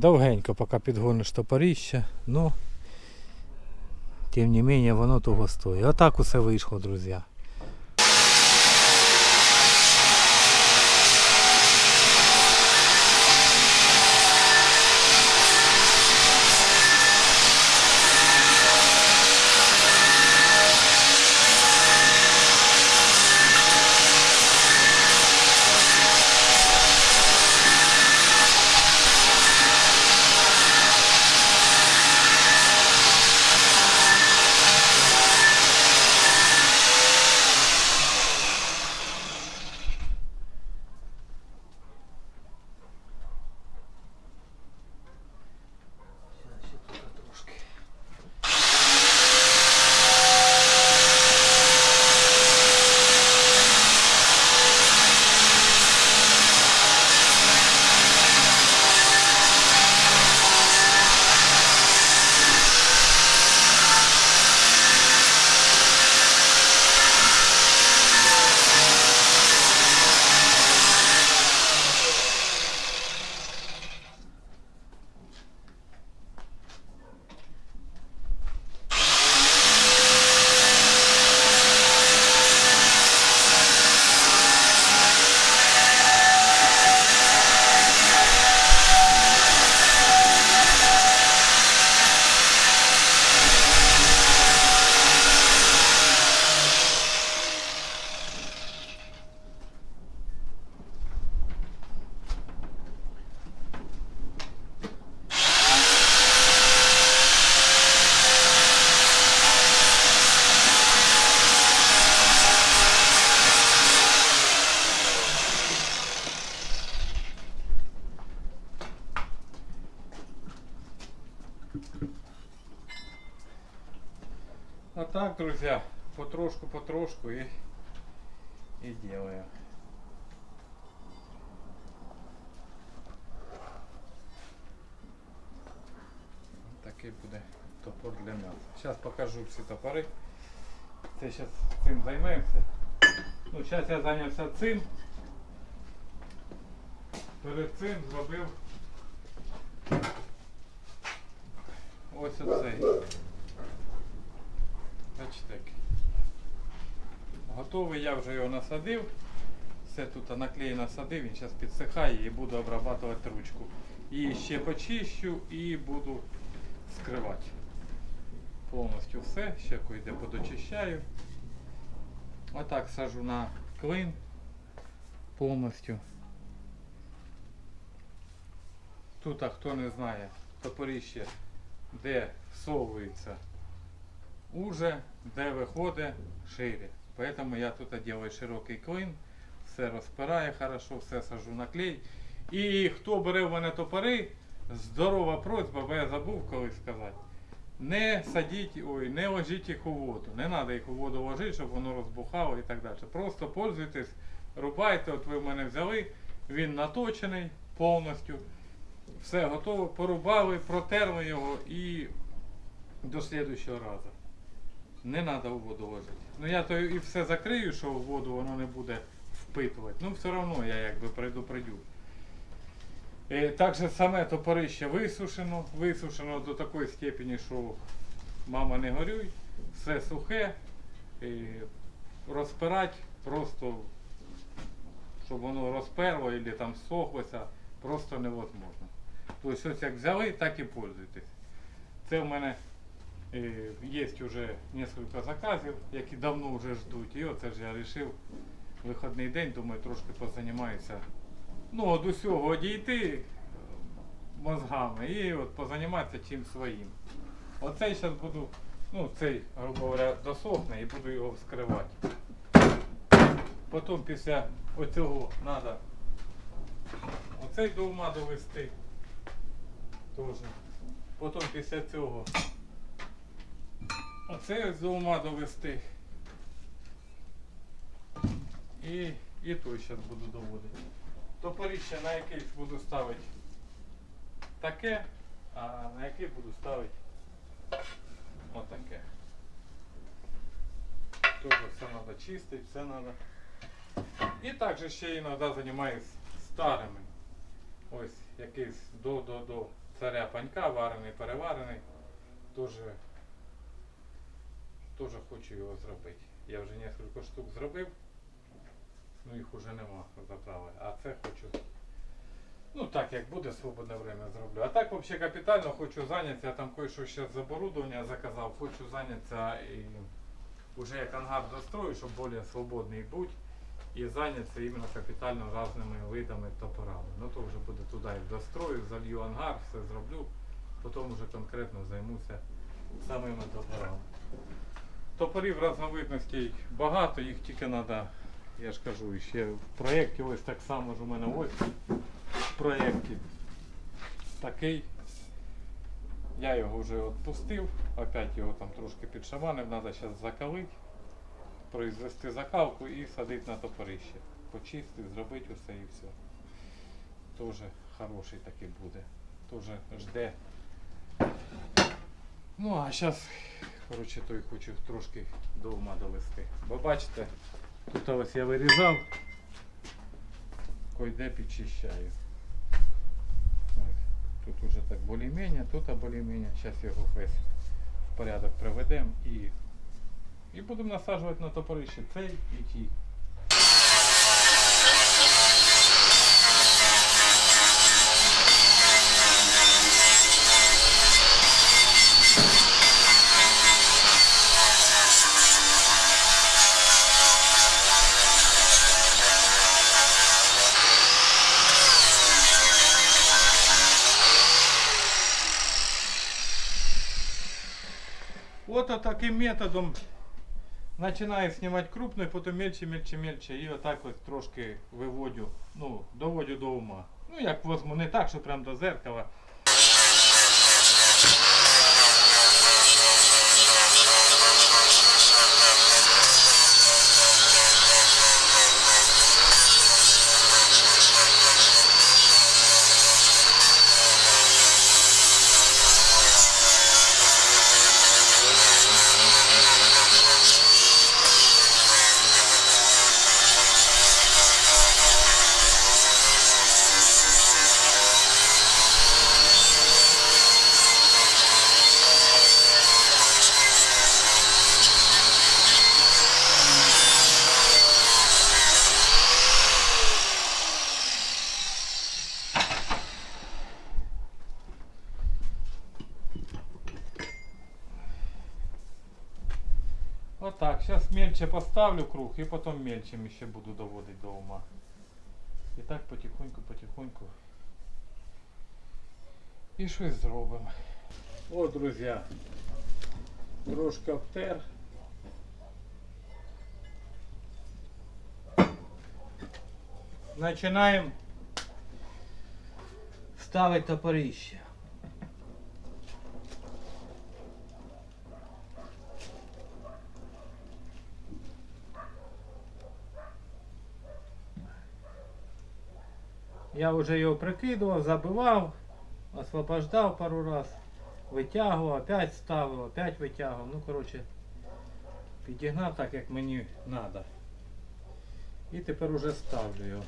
довгенько, поки підгониш топоріще, ну тим не менше воно того стоїть. Отак усе вийшло, друзі. Потрошку-потрошку и, и делаем. Такий буде топор для нас. Зараз покажу всі топори. Це зараз цим займемося. Ну, зараз я зайнявся цим. Перед цим зробив ось оцей. Бачите. який. Готовий, я вже його насадив. Все тут наклеєно насадив, він зараз підсихає і буду обрабатувати ручку. І ще почищу і буду скривати. Повністю все, ще кое-де подочищаю. Отак сажу на клин повністю. Тут, а хто не знає, топоріще, де всовується уже, де виходить шире. Поэтому я тут делаю широкий клин, все розпираю хорошо, все сажу на клей. І хто бере в мене топори, здорова просьба, бо я забув колись сказати. Не садіть, ой, не ложіть їх у воду. Не треба їх у воду ложити, щоб воно розбухало і так далі. Просто пользуйтесь, рубайте, от ви в мене взяли, він наточений повністю. Все готово, порубали, протерли його і до слідущого разу. Не треба у воду ложити. Ну я то і все закрию, що в воду воно не буде впитувати. Ну все одно я якби предупредю. Е, Так же саме топорище висушено, висушено до такої степені, що мама не горюй, все сухе, е, розпирати просто, щоб воно розперло або там сохлося, просто невозможно. Тобто ось як взяли, так і пользуйтесь. Це в мене є вже кілька заказів, які давно вже ждуть. І оце ж я вирішив вихідний день, думаю, трошки позанімаюся. Ну, від усього одійти е, мозгами і от позаніматися чим своїм. Оцей зараз буду, ну цей, грубо говоря, досохне і буду його вскривати. Потім після оцього треба оцей до ума довести. Теж. Потім після цього оце з ума довести. І, і той зараз буду доводити. Топоріще на якийсь буду ставити таке, а на який буду ставити отаке. Тоже все треба чистити, все треба. І також ще іноді займаюся старими. Ось якийсь до-до-до. царя панька, варений, переварений. Тоже, тоже хочу його зробити. Я вже кілька штук зробив. Ну їх уже нема заправи. А це хочу. Ну так як буде свободне время зроблю. А так взагалі капітально хочу зайнятися. Я там кое-що ще з оборудовання заказав. Хочу зайнятися і уже як ангар дострою, щоб більш свободний бути. І зайнятися іменно капітально різними видами топорами. Ну то вже буде туди і дострою, залью ангар, все зроблю. Потім вже конкретно займуся самими топорами. Топорів різновидностей багато, їх тільки треба, я ж кажу, ще в проєкті ось так само ж у мене ось в проєкті такий. Я його вже відпустив, опять його там трошки підшаманив, треба зараз закалити, произвести закалку і садити на топорище. Почистити, зробити усе і все. Тоже хороший такий буде. Тоже жде. Ну а зараз, коротше, той хочу трошки до ума довести. Бо бачите, тут ось я вирізав, койде підчищаю. Тут уже так більш-менш, тут більш-менш. Зараз його весь в порядок приведемо і, і будемо насаджувати на топорище цей і ті. Вот таким методом починаю знімати крупно, потім мельче, мельче, мельче. І отак ось трошки виводю, ну, доводю до ума. Ну як возьму, не так, що прям до зеркала. Отак, зараз мельче поставлю круг і потім мельчим ще буду доводити до ума. І так потихоньку, потихоньку. І щось зробимо. О, друзі, трошки обтер. Починаємо ставити топорище. Я вже його прикидував, забивав, освобождав пару раз, витягував, опять ставив, опять витягував. Ну, коротше, підігнав так, як мені треба. І тепер уже ставлю його.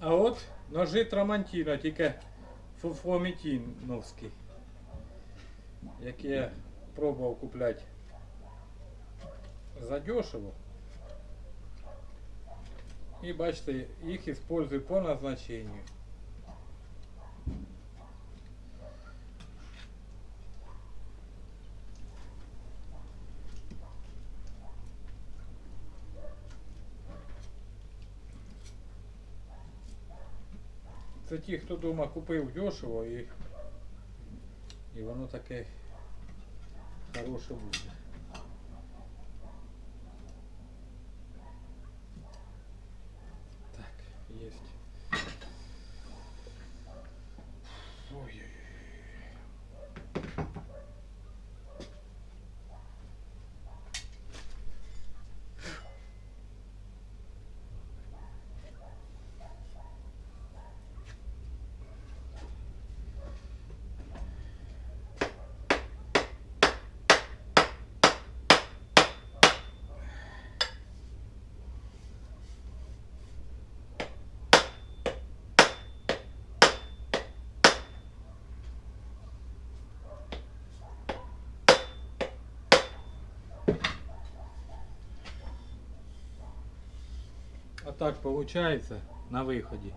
А от ножи Трамантіно, тільки фуфомітіновські, які я пробував купляти задешево. І бачите, їх использую по назначению. Це ті, хто дома купив дешево і, і воно таке хороше буде. Так, есть. Ой-ой-ой. А так получается на выходе.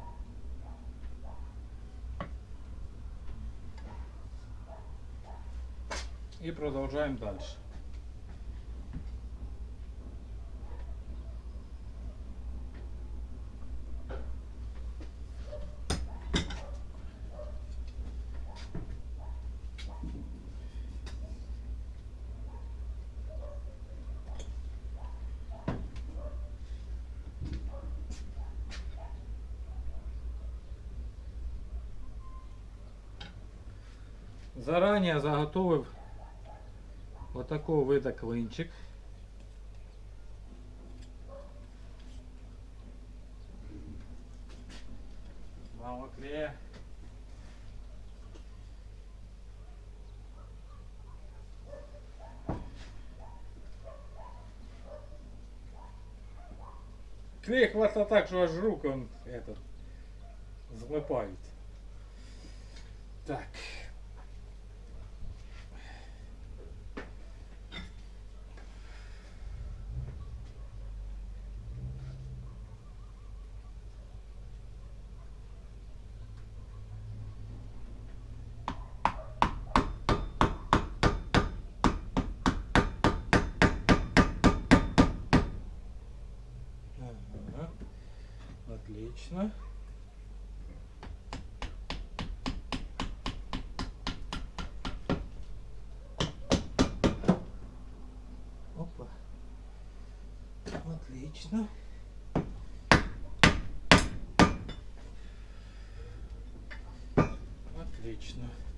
И продолжаем дальше. Заранее заготовив отакого вида клинчик. Мало клея. Клей хватает так, что аж руки он этот злипають. Так. Отлично. Опа. Отлично. Отлично.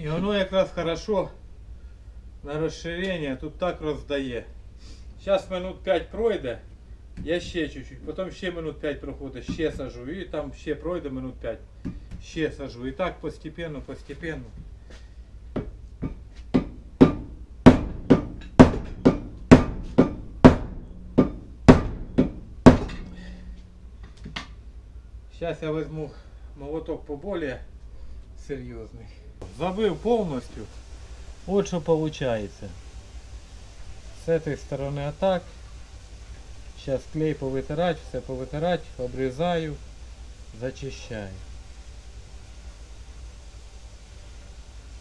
І воно якраз хорошо на розширення тут так роздає. Зараз минут 5 пройде. Я ще чуть-чуть, потім ще минут 5 проходить, ще сажу, і там ще пройде минут 5, ще сажу. І так постепенно, постепенно. Сейчас я возьму молоток поболее серьезный. Забыл полностью. Вот что получается. С этой стороны а так. Сейчас клей повытирать, все повытирать, обрезаю, зачищаю.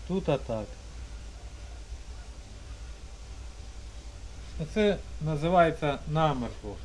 Тут атак. Це називається намертво.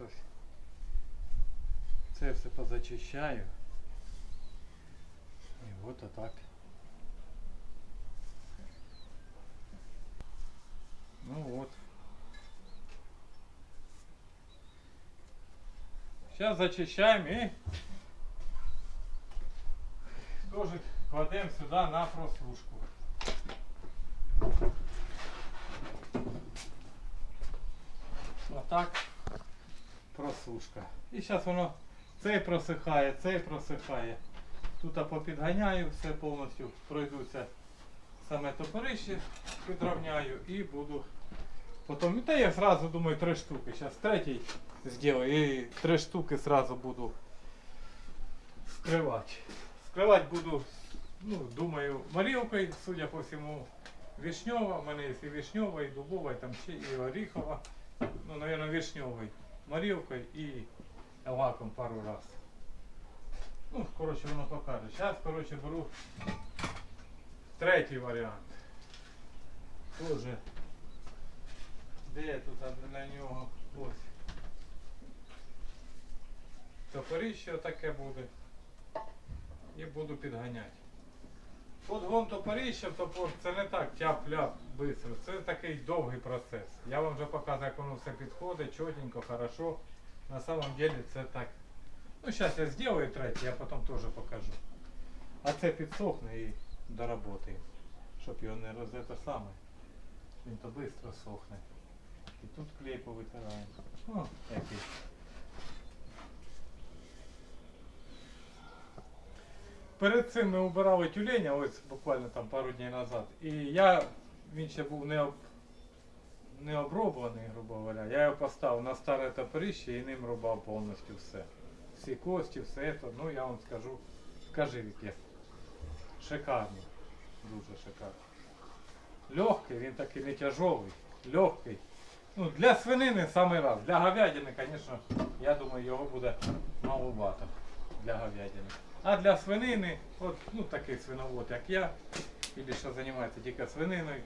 лосось. Це все позачищаю. И вот а так. Ну вот. Сейчас зачищаем и тоже кладем сюда на прослушку. Вот так. Просушка. І зараз воно цей просихає, цей просихає. Тут попідганяю, все повністю пройдуться саме топорище, підровняю і буду потім. Та я сразу думаю три штуки. Зараз третій зроблю і три штуки сразу буду скривати. Скривати буду, ну, думаю, морілкою, судя по всьому, вишньова. У мене є і вишньова, і дубова, і там ще і оріхова. Ну, наверное, вишньовий. Морілкою і лаком пару раз. Ну, коротше, воно покаже. Зараз, коротше, беру третій варіант. Тоже. Де тут для нього? Ось. Топорище таке буде. І буду підганяти. Подгон топорища, топор це не так тяп-ляп швидко. Це такий довгий процес. Я вам вже показую, як воно все підходить, чотенько, хорошо. На самом деле це так. Ну зараз я зроблю третій, я потім теж покажу. А це підсохне і доработаємо. Щоб його не роз саме. Він то швидко сохне. І тут клей повитираємо. О, який. Перед цим ми убирали тюленя, ось буквально там пару днів назад. І я, він ще був не, об, не оброблений, грубо говоря. Я його поставив на старе топорище і ним рубав повністю все. Всі кості, все це. Ну я вам скажу, скажи яке. Шикарно. Дуже шикарно. Легкий, він такий не тяжовий, легкий. Ну, для свинини самий раз. Для говядини, звісно, я думаю, його буде маловато для говядини. А для свинини, от, ну такий свиновод, як я, или що займається тільки свининою,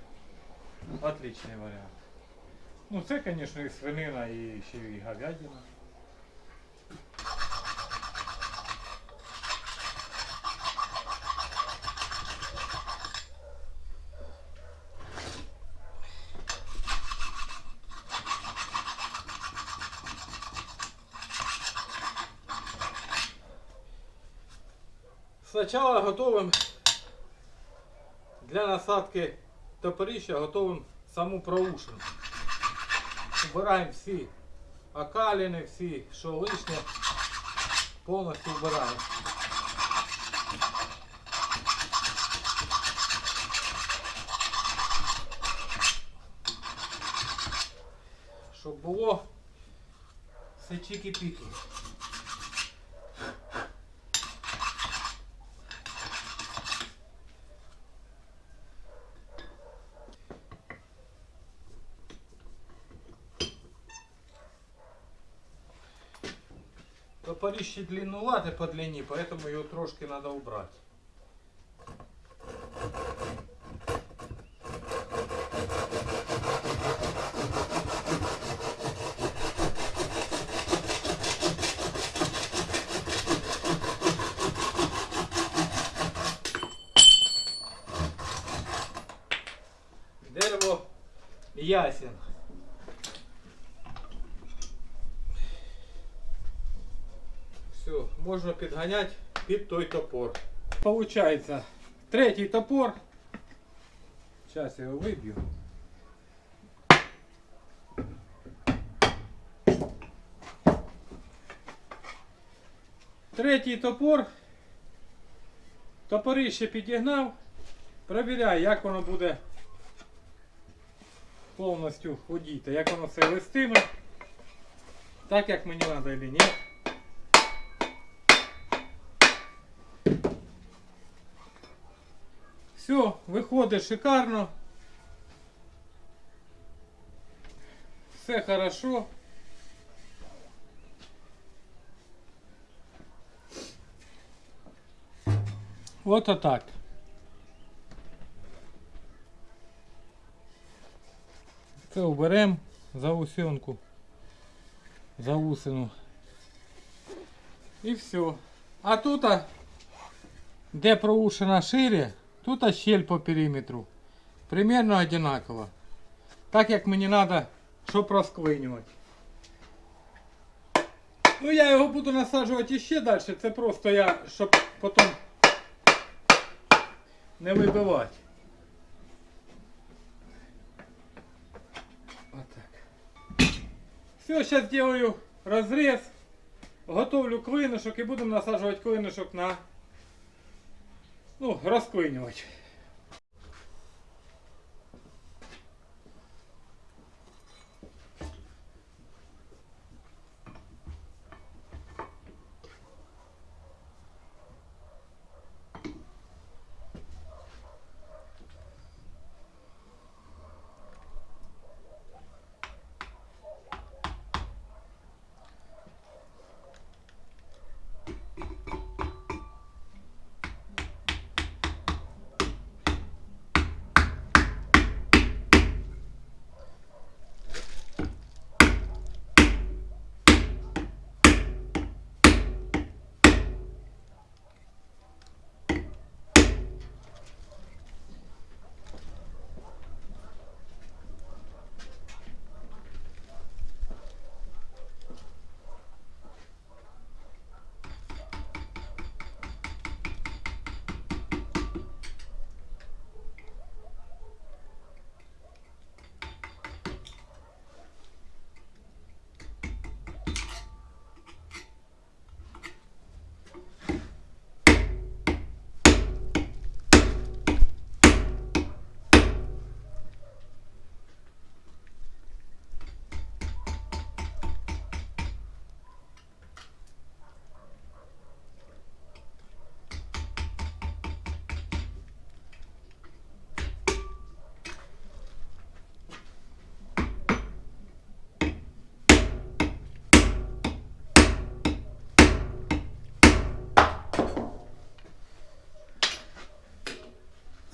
отличний варіант. Ну це, звісно, і свинина, і ще і говядина. Спочатку готовим для насадки топорища готовим саму проушину. Убираємо всі окалини, всі, що лишнє, повністю вбираємо. Щоб було все чики-піки. Топорище по длине, поэтому ее трошки надо убрать. Можна підганяти під той топор. Получається третій топор. Зараз я його виб'ю. Третій топор. Топорище підігнав. Провіряю, як воно буде повністю ходіти, як воно все листиме. Так як мені треба чи ні. Все, виходить шикарно. Все хорошо. Вот так. Це уберемо за усенку, за усину. І все. А тут, де проушина шире, Тут щель по периметру. Примерно одинаково. Так як мені треба, щоб розклинювати. Ну я його буду насаджувати ще далі. Це просто я, щоб потім не вибивати. Отак. Все, зараз делаю розріз. Готовлю клинушок і будемо насаджувати клинушок на ну, розклинювати.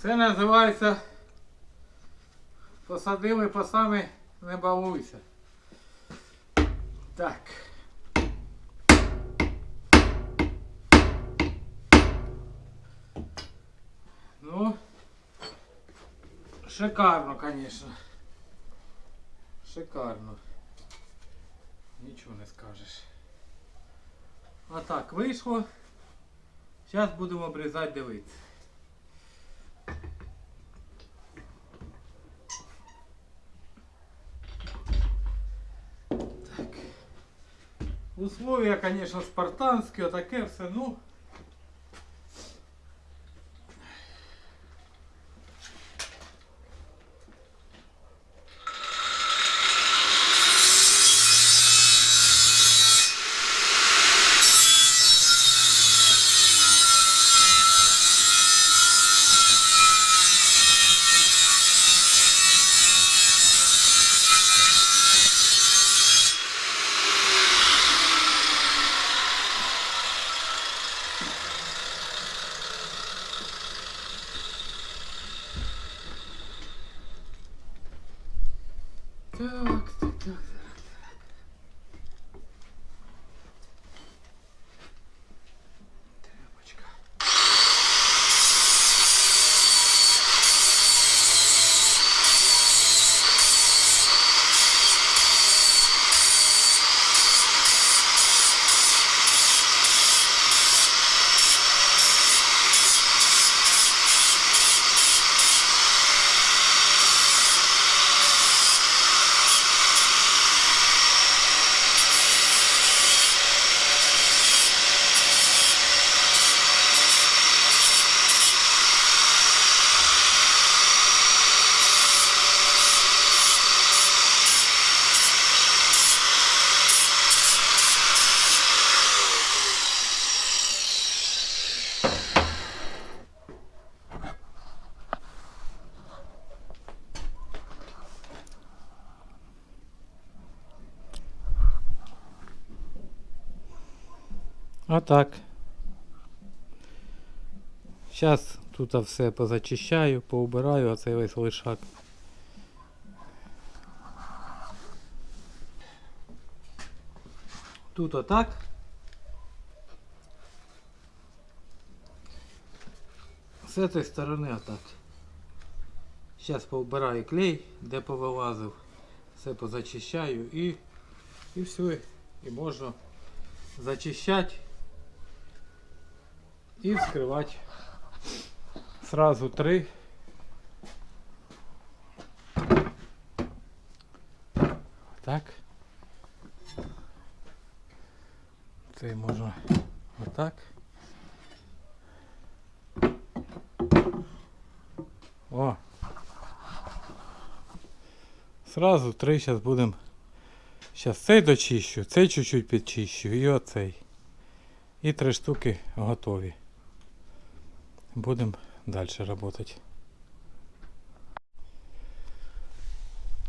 Це називається посадили по самі не балуйся. Так. Ну, шикарно, конечно. Шикарно. Нічого не скажеш. А так вийшло. Зараз будемо обрізати дивитися. Условия, конечно, спартанські, отаке все, ну. А так. Зараз тут все позачищаю, поубираю, а цей весь лишак. Тут отак. З цієї сторони отак. Зараз поубираю клей, де повилазив. Все позачищаю і, і все. І можна зачищать и вскрывать сразу три. Так. Це можна отак. О. Сразу три зараз будемо. Зараз цей дочищу, цей чуть-чуть підчищу і оцей. І три штуки готові. Будемо далі працювати.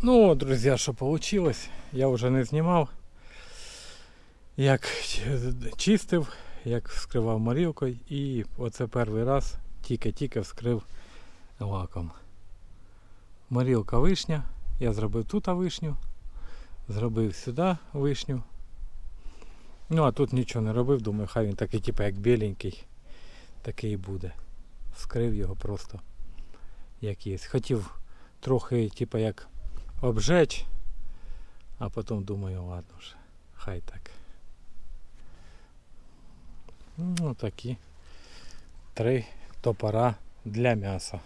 Ну, от, друзі, що вийшло, я вже не знімав. Як чистив, як вскривав морілкою і оце перший раз тільки-тільки вскрив лаком. Морілка вишня. Я зробив тут вишню, зробив сюди вишню. Ну а тут нічого не робив, думаю, хай він такий, типу, як біленький, такий і буде. Вскрив його просто як є. Хотів трохи, типу, як обжечь, а потім думаю, ладно вже, хай так. Ну такі три топора для м'яса.